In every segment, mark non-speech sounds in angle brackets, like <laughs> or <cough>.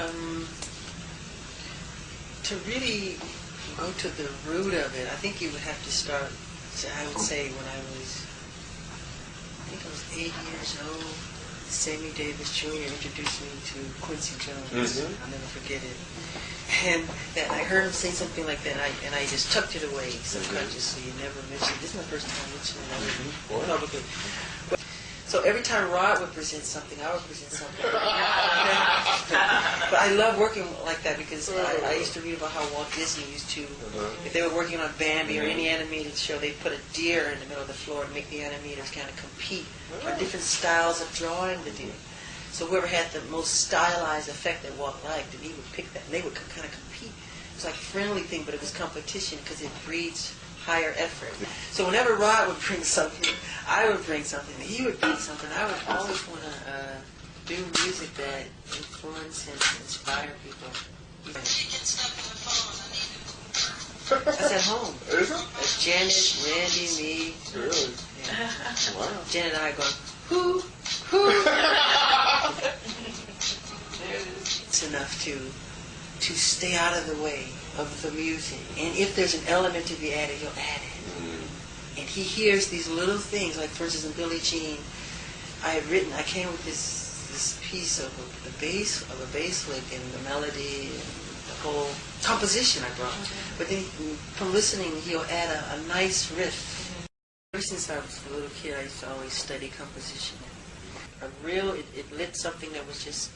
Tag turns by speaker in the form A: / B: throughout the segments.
A: um, to really go to the root of it, I think you would have to start, I would say when I was, I think I was eight years old, Sammy Davis Jr. introduced me to Quincy Jones.
B: Mhm.
A: I'll never forget it. And that I heard him say something like that, and I, and I just tucked it away subconsciously. You never mentioned. This is my first time mentioning it publicly. But- So every time Rod would present something, I would present something. <laughs> but I love working like that because I, mm-hmm. I used to read about how Walt Disney used to, mm-hmm. if they were working on Bambi or mm-hmm. any animated show, they'd put a deer in the middle of the floor to make the animators kind of compete for different styles of drawing the deer. So whoever had the most stylized effect that Walt liked, and he would pick that, and they would kind of compete. It was like a friendly thing, but it was competition because it breeds higher effort. So whenever Rod would bring something, I would bring something. He would bring something. I would always want to do music that influence and inspire people. That's at home.
B: Is it?
A: That's Janet, Randy, me.
B: Really?
A: Yeah.
B: Wow.
A: Janet and I go, who, who? <laughs> it's enough to to stay out of the way of the music. And if there's an element to be added, you'll add it. Mm. And he hears these little things, like for instance in Billie Jean, I had written, I came with this this piece of a, the bass of a bass lick and the melody and the whole composition I brought. But then from listening, he'll add a, a nice riff. Ever since I was a little kid, I used to always study composition. A real, it, it lit something that was just,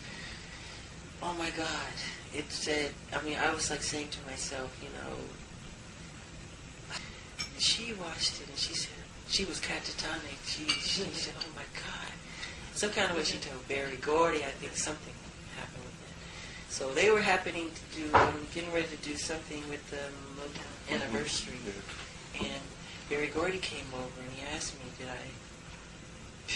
A: oh my God. It said, I mean, I was like saying to myself, you know, she watched it and she said, she was catatonic. She, she said, oh my God. Some kind of way she told Berry Gordy, I think something happened with that. So they were happening to do, um, getting ready to do something with the Motown anniversary. And Berry Gordy came over and he asked me, did I